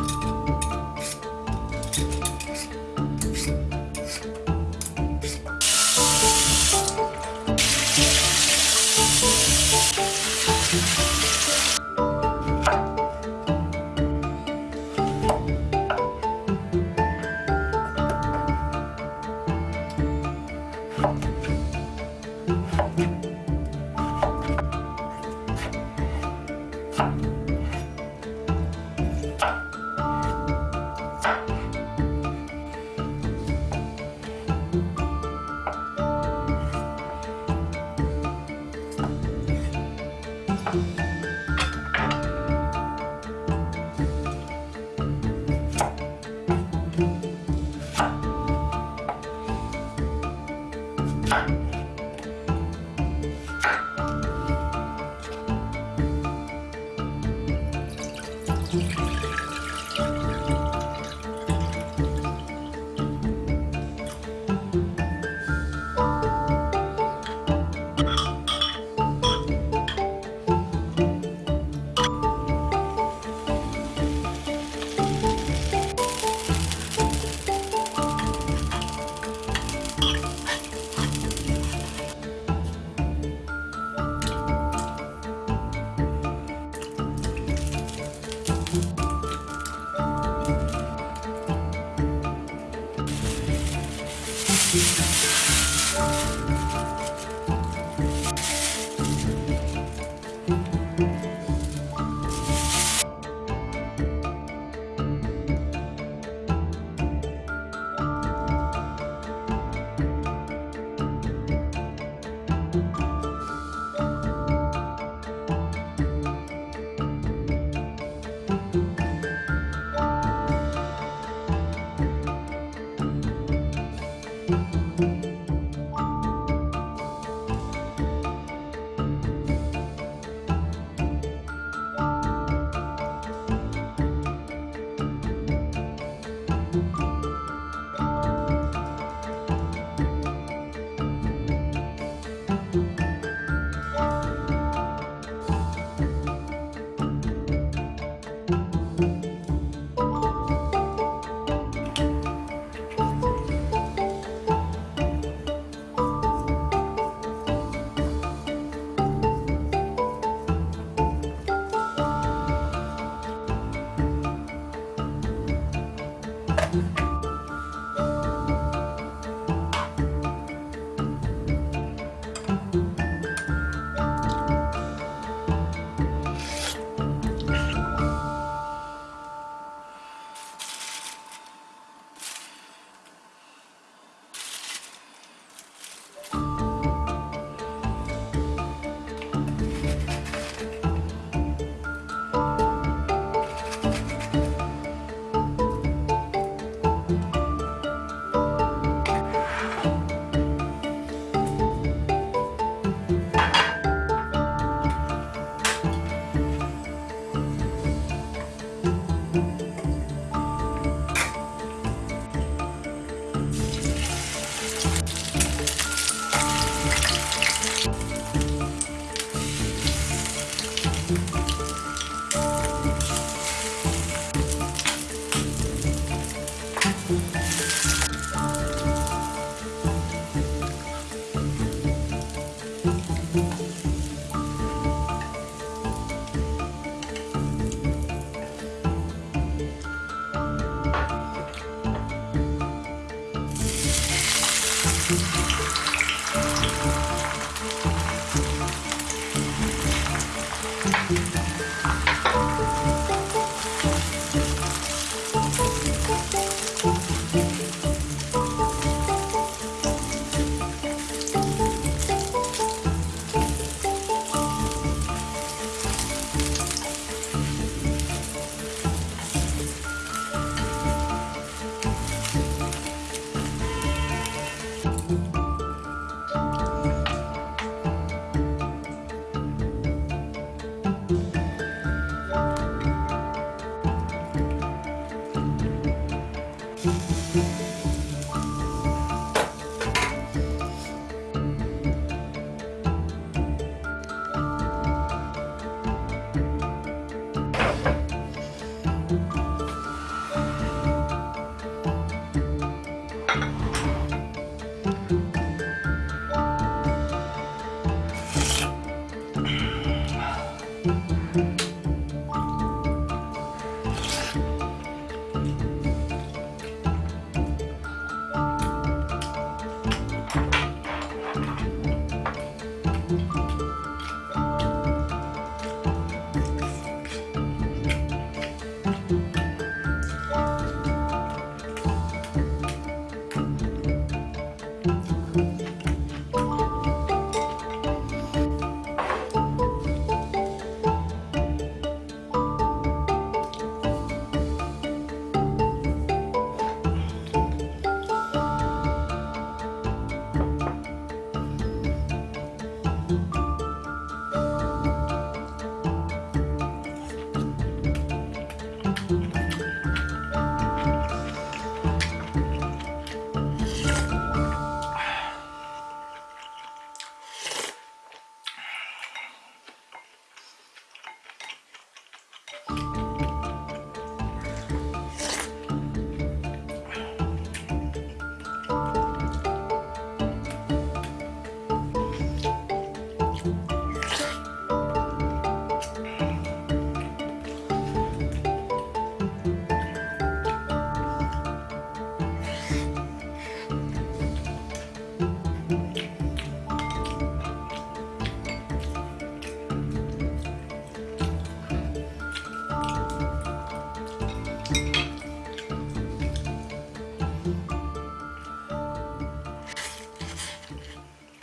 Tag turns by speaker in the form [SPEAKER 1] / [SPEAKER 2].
[SPEAKER 1] you Thank Thank you.